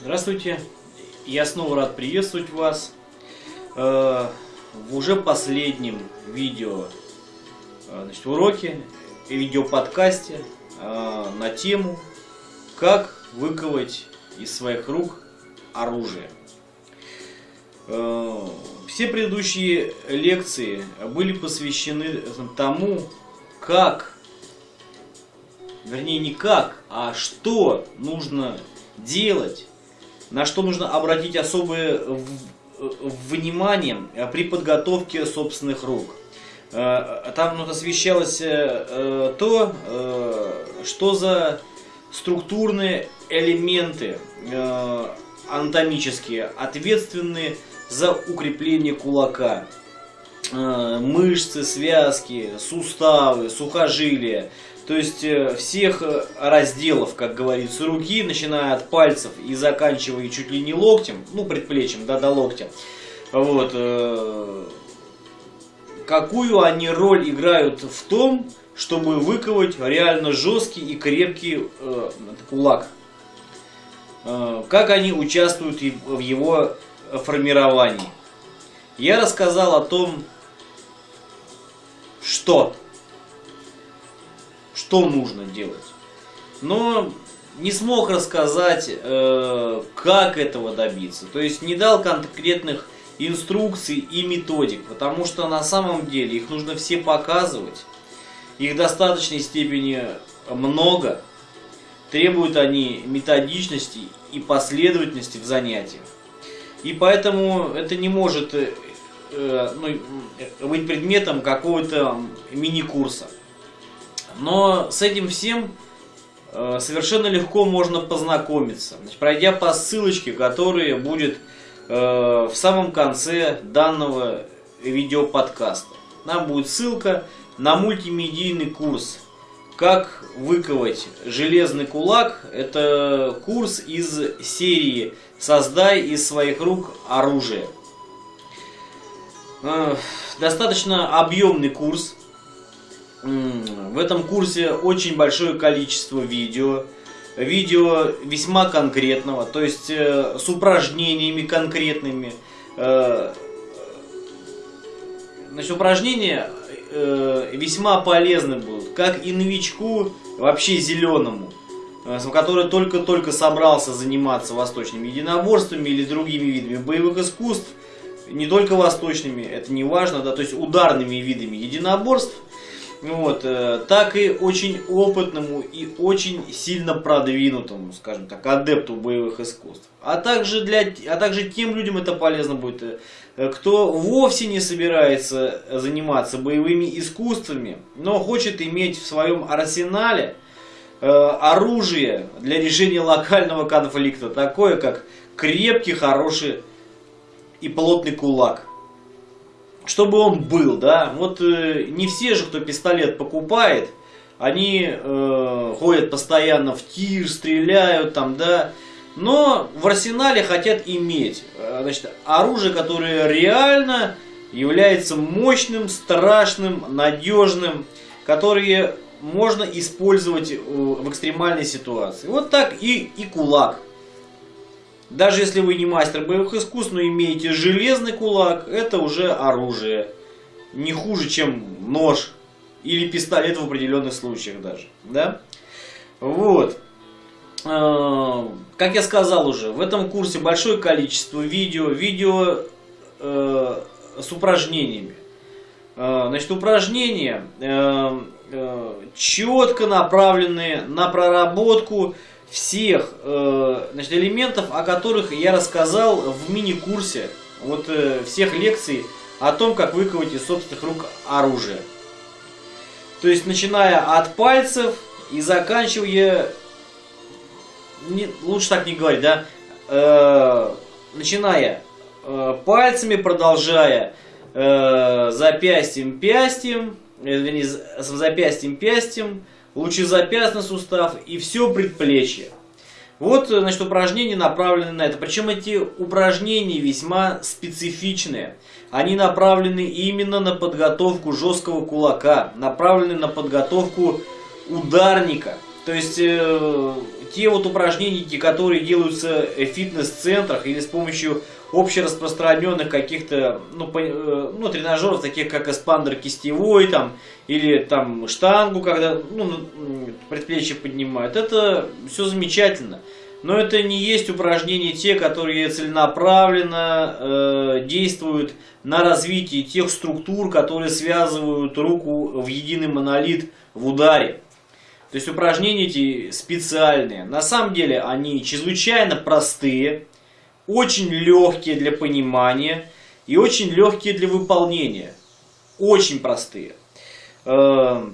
Здравствуйте, я снова рад приветствовать вас э, в уже последнем видео э, значит, уроке, видеоподкасте э, на тему «Как выковать из своих рук оружие». Все предыдущие лекции были посвящены тому, как, вернее не как, а что нужно делать на что нужно обратить особое внимание при подготовке собственных рук. Э, там ну, освещалось э, то, э, что за структурные элементы анатомические ответственны за укрепление кулака. Мышцы, связки, суставы, сухожилия, то есть э, всех э, разделов, как говорится, руки, начиная от пальцев и заканчивая чуть ли не локтем, ну предплечьем, да, до локтя. Вот. Э, какую они роль играют в том, чтобы выковать реально жесткий и крепкий э, кулак. как они участвуют в его формировании. Я рассказал о том, что что нужно делать. Но не смог рассказать, э, как этого добиться. То есть не дал конкретных инструкций и методик, потому что на самом деле их нужно все показывать. Их в достаточной степени много. Требуют они методичности и последовательности в занятиях. И поэтому это не может э, ну, быть предметом какого-то мини-курса. Но с этим всем э, совершенно легко можно познакомиться, пройдя по ссылочке, которая будет э, в самом конце данного видеоподкаста. Там будет ссылка на мультимедийный курс «Как выковать железный кулак». Это курс из серии «Создай из своих рук оружие». Э, достаточно объемный курс, в этом курсе очень большое количество видео. Видео весьма конкретного, то есть э, с упражнениями конкретными. Э, значит, упражнения э, весьма полезны будут, как и новичку, вообще зеленому, который только-только собрался заниматься восточными единоборствами или другими видами боевых искусств, не только восточными, это не важно, да, то есть ударными видами единоборств, вот, э, так и очень опытному и очень сильно продвинутому, скажем так, адепту боевых искусств. А также, для, а также тем людям это полезно будет, э, кто вовсе не собирается заниматься боевыми искусствами, но хочет иметь в своем арсенале э, оружие для решения локального конфликта, такое как крепкий, хороший и плотный кулак чтобы он был, да. Вот э, не все же, кто пистолет покупает, они э, ходят постоянно в тир, стреляют там, да. Но в арсенале хотят иметь э, значит, оружие, которое реально является мощным, страшным, надежным, которое можно использовать э, в экстремальной ситуации. Вот так и, и кулак. Даже если вы не мастер боевых искусств, но имеете железный кулак, это уже оружие. Не хуже, чем нож или пистолет в определенных случаях даже. Да? Вот. А, как я сказал уже, в этом курсе большое количество видео, видео э, с упражнениями. Э, значит, упражнения э, э, четко направленные на проработку всех э, значит, элементов, о которых я рассказал в мини-курсе вот э, всех лекций о том, как выковать из собственных рук оружие. То есть, начиная от пальцев и заканчивая, не, лучше так не говорить, да, э, начиная э, пальцами, продолжая э, запястьем, пястьем, э, вернее, с запястьем, пястьем, лучезапястный сустав и все предплечье. Вот, значит, упражнения направлены на это. Причем эти упражнения весьма специфичные. Они направлены именно на подготовку жесткого кулака, направлены на подготовку ударника. То есть, э, те вот упражнения, которые делаются в фитнес-центрах или с помощью общераспространенных каких-то ну, по, э, ну, тренажеров, таких как эспандер кистевой там, или там штангу, когда ну, предплечье поднимают, это все замечательно. Но это не есть упражнения те, которые целенаправленно э, действуют на развитие тех структур, которые связывают руку в единый монолит в ударе. То есть упражнения эти специальные. На самом деле они чрезвычайно простые, очень легкие для понимания и очень легкие для выполнения. Очень простые. Э,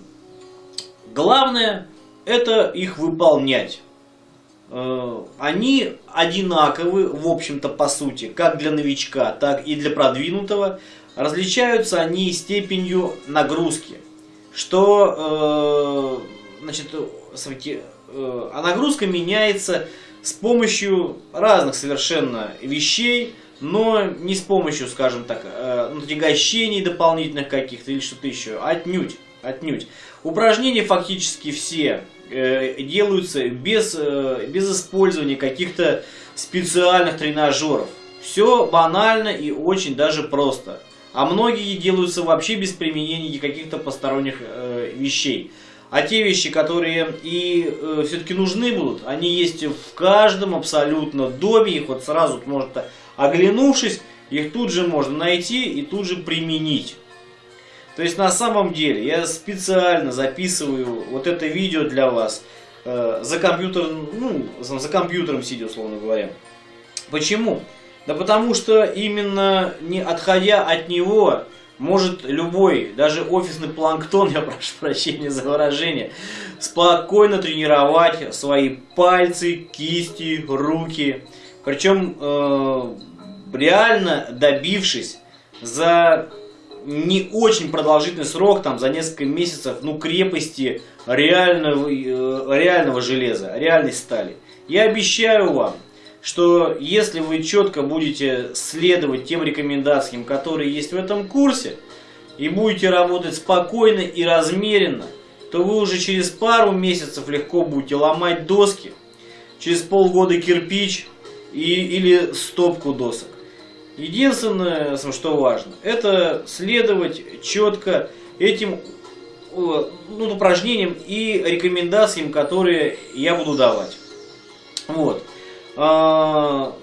главное это их выполнять. Э, они одинаковы, в общем-то, по сути, как для новичка, так и для продвинутого. Различаются они степенью нагрузки. Что, э, значит, э, а нагрузка меняется с помощью разных совершенно вещей, но не с помощью, скажем так, натягощений дополнительных каких-то или что-то еще. Отнюдь, отнюдь. Упражнения фактически все Э, делаются без, э, без использования каких-то специальных тренажеров. Все банально и очень даже просто. А многие делаются вообще без применения каких-то посторонних э, вещей. А те вещи, которые и э, все-таки нужны будут, они есть в каждом абсолютно доме. Их вот сразу можно, оглянувшись, их тут же можно найти и тут же применить. То есть на самом деле я специально записываю вот это видео для вас э, за компьютером, ну, за компьютером сидя, условно говоря. Почему? Да потому что именно не отходя от него, может любой, даже офисный планктон, я прошу прощения за выражение, спокойно тренировать свои пальцы, кисти, руки. Причем э, реально добившись за не очень продолжительный срок, там за несколько месяцев, ну крепости реального, э, реального железа, реальной стали. Я обещаю вам, что если вы четко будете следовать тем рекомендациям, которые есть в этом курсе, и будете работать спокойно и размеренно, то вы уже через пару месяцев легко будете ломать доски, через полгода кирпич и, или стопку досок. Единственное, что важно, это следовать четко этим ну, упражнениям и рекомендациям, которые я буду давать. Вот. А,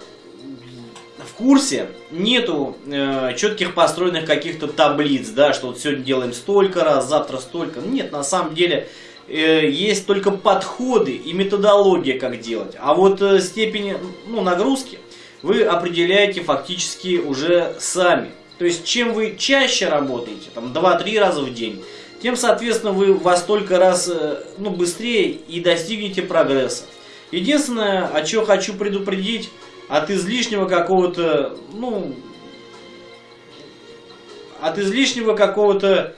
в курсе нету э, четких построенных каких-то таблиц, да, что вот сегодня делаем столько раз, завтра столько. Нет, на самом деле э, есть только подходы и методология, как делать. А вот э, степень ну, нагрузки вы определяете фактически уже сами. То есть, чем вы чаще работаете, там 2-3 раза в день, тем, соответственно, вы во столько раз э, ну, быстрее и достигнете прогресса. Единственное, о чем хочу предупредить, от излишнего какого-то, ну, от излишнего какого-то,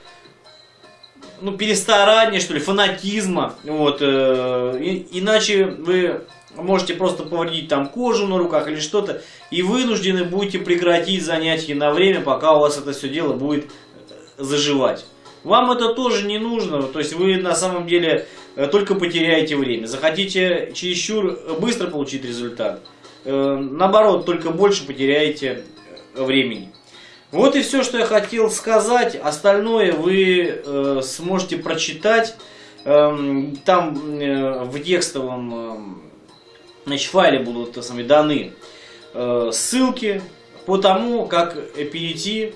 ну, перестарания, что ли, фанатизма, вот, э, и, иначе вы можете просто повредить там кожу на руках или что-то, и вынуждены будете прекратить занятия на время, пока у вас это все дело будет э, заживать. Вам это тоже не нужно, то есть вы на самом деле только потеряете время. Захотите чересчур быстро получить результат, э, наоборот, только больше потеряете времени. Вот и все, что я хотел сказать. Остальное вы сможете прочитать эм, там в текстовом значит, в файле будут сами, даны э, ссылки по тому, как перейти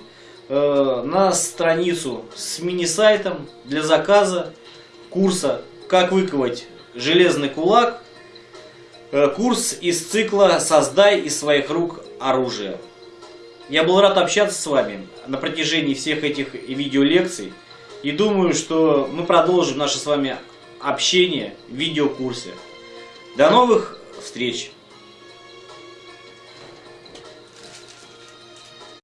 э, на страницу с мини-сайтом для заказа курса «Как выковать железный кулак», э, курс из цикла «Создай из своих рук оружие». Я был рад общаться с вами на протяжении всех этих видеолекций и думаю, что мы продолжим наше с вами общение в видеокурсе. До новых встреч!